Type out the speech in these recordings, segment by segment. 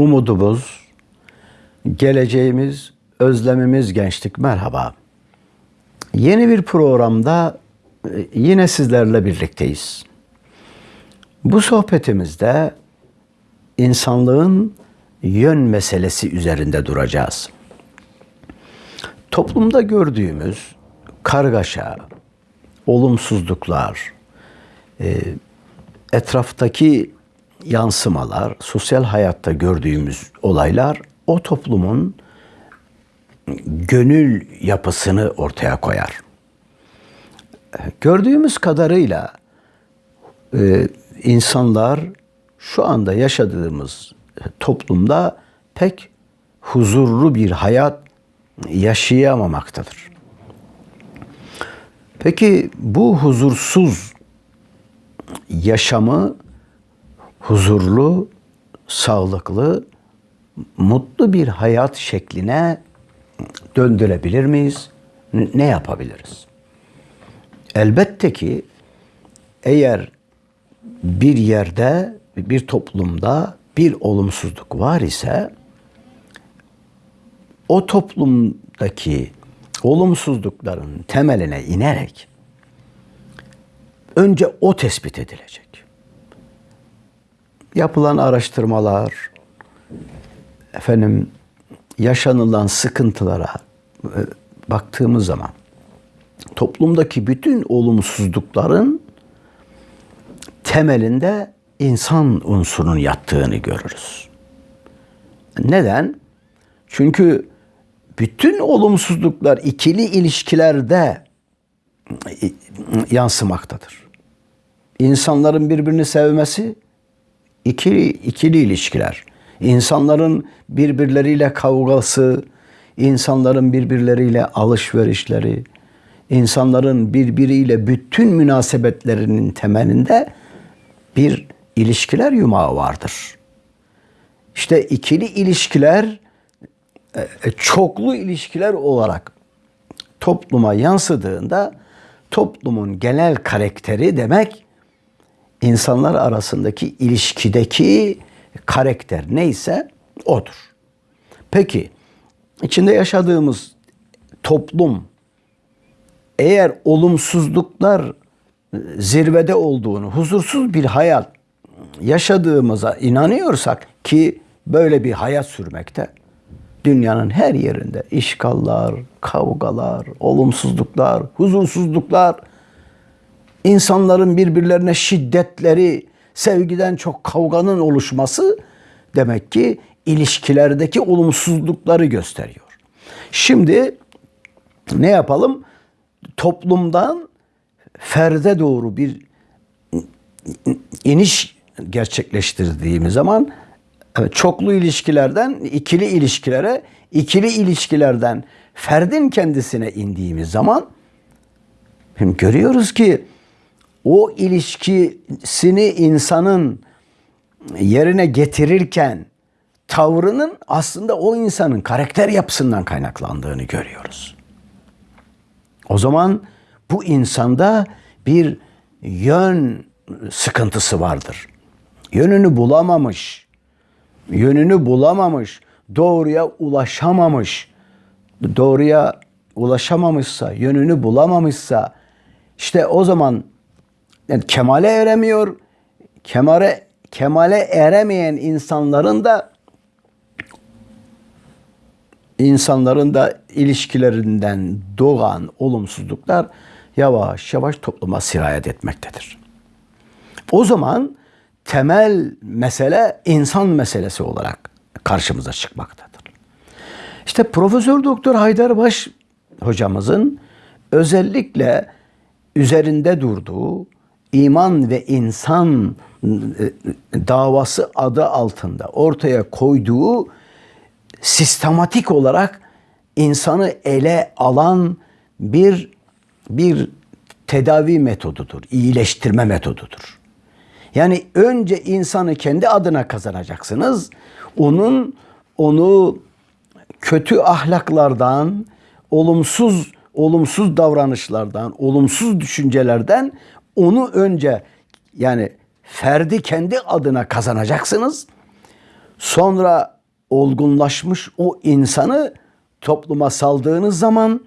umudumuz, geleceğimiz, özlemimiz gençlik merhaba. Yeni bir programda e, yine sizlerle birlikteyiz. Bu sohbetimizde insanlığın yön meselesi üzerinde duracağız. Toplumda gördüğümüz kargaşa, olumsuzluklar, e, etraftaki yansımalar, sosyal hayatta gördüğümüz olaylar o toplumun gönül yapısını ortaya koyar. Gördüğümüz kadarıyla e, insanlar şu anda yaşadığımız toplumda pek huzurlu bir hayat yaşayamamaktadır. Peki bu huzursuz yaşamı huzurlu, sağlıklı, mutlu bir hayat şekline döndürebilir miyiz? Ne yapabiliriz? Elbette ki eğer bir yerde, bir toplumda bir olumsuzluk var ise o toplumdaki olumsuzlukların temeline inerek önce o tespit edilecek. Yapılan araştırmalar, efendim yaşanılan sıkıntılara e, baktığımız zaman toplumdaki bütün olumsuzlukların temelinde insan unsurunun yattığını görürüz. Neden? Çünkü bütün olumsuzluklar ikili ilişkilerde yansımaktadır. İnsanların birbirini sevmesi ikili, ikili ilişkiler. İnsanların birbirleriyle kavgası, insanların birbirleriyle alışverişleri, insanların birbiriyle bütün münasebetlerinin temelinde bir ilişkiler yumağı vardır. İşte ikili ilişkiler e, e, çoklu ilişkiler olarak topluma yansıdığında toplumun genel karakteri demek insanlar arasındaki ilişkideki karakter neyse odur. Peki içinde yaşadığımız toplum eğer olumsuzluklar zirvede olduğunu, huzursuz bir hayat yaşadığımıza inanıyorsak ki böyle bir hayat sürmekte dünyanın her yerinde işgallar, kavgalar, olumsuzluklar, huzursuzluklar, insanların birbirlerine şiddetleri, sevgiden çok kavganın oluşması demek ki ilişkilerdeki olumsuzlukları gösteriyor. Şimdi ne yapalım? Toplumdan ferde doğru bir iniş gerçekleştirdiğimiz zaman çoklu ilişkilerden ikili ilişkilere, ikili ilişkilerden ferdin kendisine indiğimiz zaman görüyoruz ki o ilişkisini insanın yerine getirirken tavrının aslında o insanın karakter yapısından kaynaklandığını görüyoruz. O zaman bu insanda bir yön sıkıntısı vardır. Yönünü bulamamış, yönünü bulamamış, doğruya ulaşamamış, doğruya ulaşamamışsa, yönünü bulamamışsa işte o zaman yani kemale eremiyor. Kemale kemale eremeyen insanların da insanların da ilişkilerinden doğan olumsuzluklar yavaş yavaş topluma sirayet etmektedir. O zaman temel mesele insan meselesi olarak karşımıza çıkmaktadır. İşte Profesör Doktor Haydar Baş hocamızın özellikle üzerinde durduğu iman ve insan e, davası adı altında ortaya koyduğu sistematik olarak insanı ele alan bir bir tedavi metodudur, iyileştirme metodudur. Yani önce insanı kendi adına kazanacaksınız. Onun onu kötü ahlaklardan, olumsuz olumsuz davranışlardan, olumsuz düşüncelerden onu önce yani ferdi kendi adına kazanacaksınız. Sonra olgunlaşmış o insanı topluma saldığınız zaman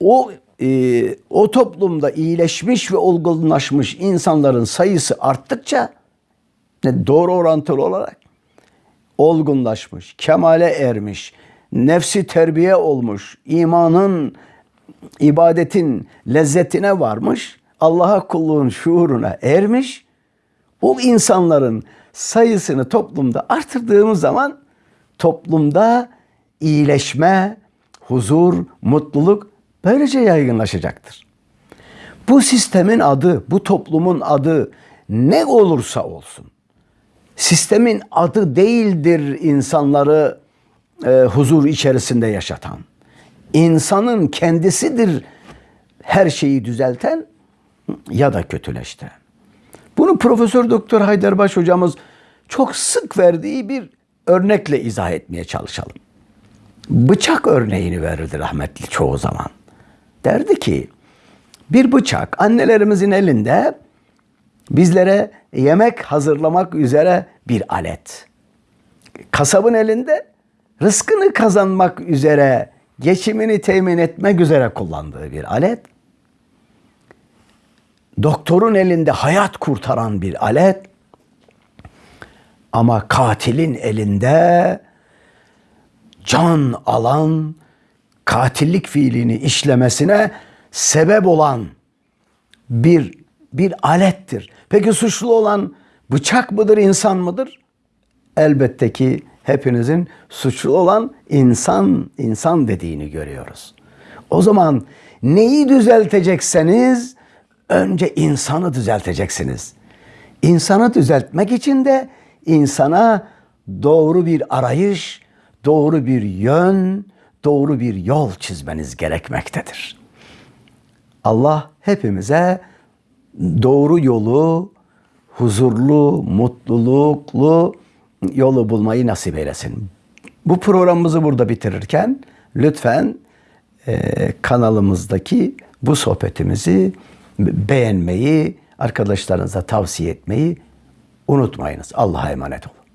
o e, o toplumda iyileşmiş ve olgunlaşmış insanların sayısı arttıkça doğru orantılı olarak olgunlaşmış, kemale ermiş, nefsi terbiye olmuş, imanın, ibadetin lezzetine varmış, Allah'a kulluğun şuuruna ermiş. O insanların sayısını toplumda artırdığımız zaman toplumda iyileşme, huzur, mutluluk böylece yaygınlaşacaktır. Bu sistemin adı, bu toplumun adı ne olursa olsun sistemin adı değildir insanları e, huzur içerisinde yaşatan. İnsanın kendisidir her şeyi düzelten ya da kötüleştiren. Bunu Profesör Doktor Haydarbaş hocamız çok sık verdiği bir örnekle izah etmeye çalışalım. Bıçak örneğini verirdi rahmetli çoğu zaman. Derdi ki bir bıçak annelerimizin elinde bizlere yemek hazırlamak üzere bir alet. Kasabın elinde rızkını kazanmak üzere, geçimini temin etmek üzere kullandığı bir alet. Doktorun elinde hayat kurtaran bir alet. Ama katilin elinde can alan, katillik fiilini işlemesine sebep olan bir bir alettir. Peki suçlu olan bıçak mıdır, insan mıdır? Elbette ki hepinizin suçlu olan insan, insan dediğini görüyoruz. O zaman neyi düzeltecekseniz önce insanı düzelteceksiniz. İnsanı düzeltmek için de insana doğru bir arayış, doğru bir yön, doğru bir yol çizmeniz gerekmektedir. Allah hepimize doğru yolu, huzurlu, mutluluklu yolu bulmayı nasip eylesin. Bu programımızı burada bitirirken lütfen e, kanalımızdaki bu sohbetimizi beğenmeyi, arkadaşlarınıza tavsiye etmeyi unutmayınız. Allah'a emanet olun.